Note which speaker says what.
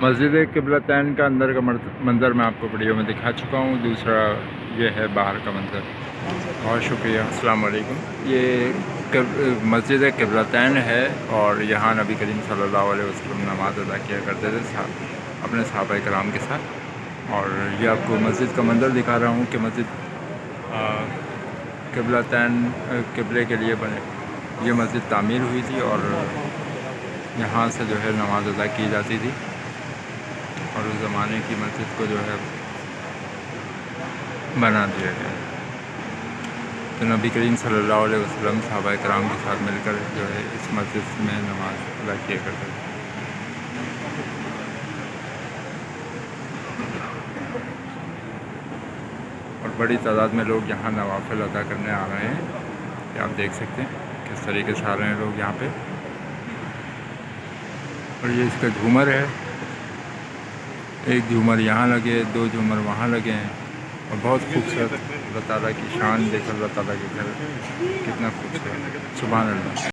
Speaker 1: مسجد قبلتین کا اندر کا منظر میں آپ کو ویڈیو میں دکھا چکا ہوں۔ دوسرا یہ ہے باہر کا منظر۔ بہت شکریہ۔ السلام علیکم۔ یہ مسجد قبلتین ہے اور یہاں نبی کریم صلی اللہ علیہ وسلم نماز ادا کیا کرتے تھے اپنے صحابہ کرام کے ساتھ۔ اور یہ آپ کو مسجد کا منظر دکھا رہا ہوں کہ مسجد قبلتین قبلے کے لیے بنے۔ یہ مسجد تعمیر ہوئی تھی اور یہاں سے جو ہے نماز ادا کی جاتی تھی۔ اور اس زمانے کی مسجد کو جو ہے بنا دیا گیا تو نبی کریم صلی اللہ علیہ وسلم صحابہ کرام کے ساتھ مل کر جو ہے اس مسجد میں نماز ادا کیا کرتے تھے۔ اور بڑی تعداد میں لوگ یہاں نوافل ادا کرنے آ رہے ہیں۔ کہ آپ دیکھ سکتے ہیں کس طریقے سے آ رہے ہیں لوگ یہاں پہ؟ اور یہ اس کا جھومر ہے۔ ایک جھومر یہاں لگے، دو جھومر وہاں لگے ہیں۔ اور بہت خوبصورت اللہ تعالیٰ کی شان دیکھ، اللہ تعالیٰ کے گھر کتنا خوبصورت سبحان اللہ۔